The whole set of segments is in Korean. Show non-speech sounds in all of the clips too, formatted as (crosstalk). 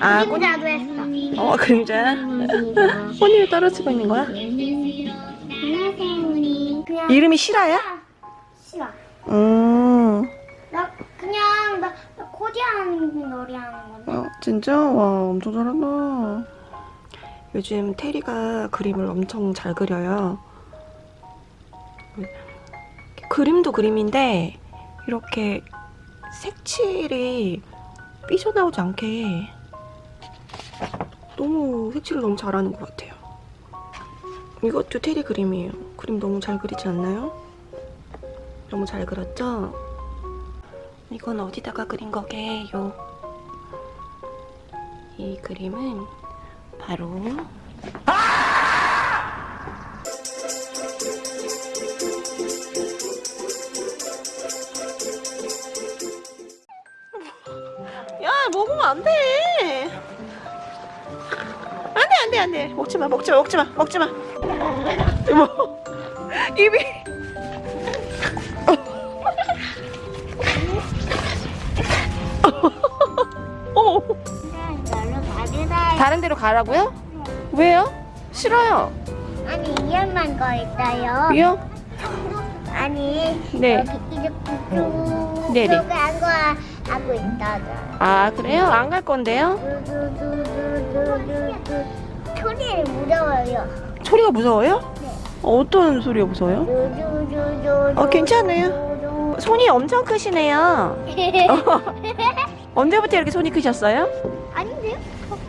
아, 그림 나도 했어. 어, 그림자야? 혼이 왜 떨어지고 있는 거야? 이름이 실화야? 싫어. 음, 나 그냥 나, 나 코디하는 놀이 하는 건데. 어, 진짜? 와, 엄청 잘한다. 요즘 테리가 그림을 엄청 잘 그려요. 그림도 그림인데, 이렇게 색칠이 삐져나오지 않게 너무 색칠을 너무 잘하는 것 같아요. 이것도 테리 그림이에요. 그림 너무 잘 그리지 않나요? 너무 잘 그렸죠? 이건 어디다가 그린 거게요? 이 그림은 바로 야 먹으면 안 돼 안 돼 안 돼 안 돼 먹지 마 먹지 마 먹지 마 먹지 마 뭐 입이 어. 다른 데로 가라고요? 왜요? 싫어요 아니 위험한 거 있어요. 왜요? 아니 네. 여기 이렇게 쭉 네네. 저기 안거 하고 있다잖아. 아 그래요? 안 갈 건데요? 두두두두두두두 소리를 무서워요. 소리가 무서워요? 네. 어떤 소리가 무서워요? 어, 괜찮아요. 손이 엄청 크시네요 (laughs) 언제부터 이렇게 손이 크셨어요? 아닌데요?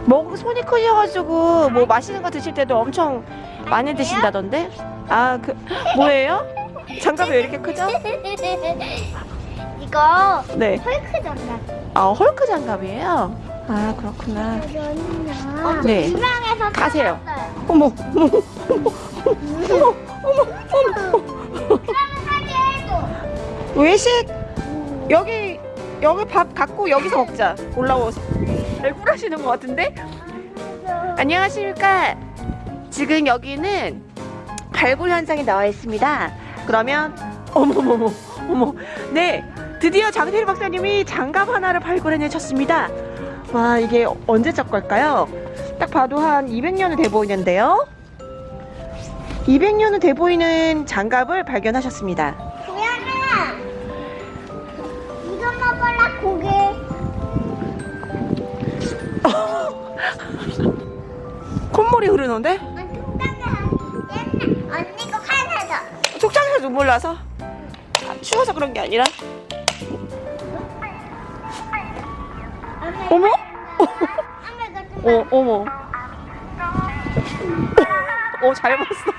뭐 손이 크셔가지고 뭐 마시는 거 드실 때도 엄청 많이 드신다던데? 아 그 뭐예요? 장갑이 왜 이렇게 크죠? (laughs) 이거 네. 헐크 장갑. 아 헐크 장갑이에요? 아 그렇구나. 어, 네. 유명해서 가세요. 사왔어요. 어머 어머 어머 어머 어머 그러면 사게 해줘. 외식 여기 여기 밥 갖고 여기서 먹자. 올라오세요. 발굴하시는 것 같은데? 안녕하십니까. 지금 여기는 발굴 현장에 나와 있습니다. 그러면 어머머머 어머 네 드디어 장태리 박사님이 장갑 하나를 발굴해내셨습니다. 와 이게 언제적 걸까요? 딱 봐도 한 200년은 돼 보이는데요. 200년은 돼 보이는 장갑을 발견하셨습니다. 고양아, 이거 먹어라 고개. (laughs) 콧물이 흐르는데? 옛날 언니가 화나서. 속장에서 눈물 나서 아, 추워서 그런 게 아니라 어머? 어 어머. 어 잘 봤어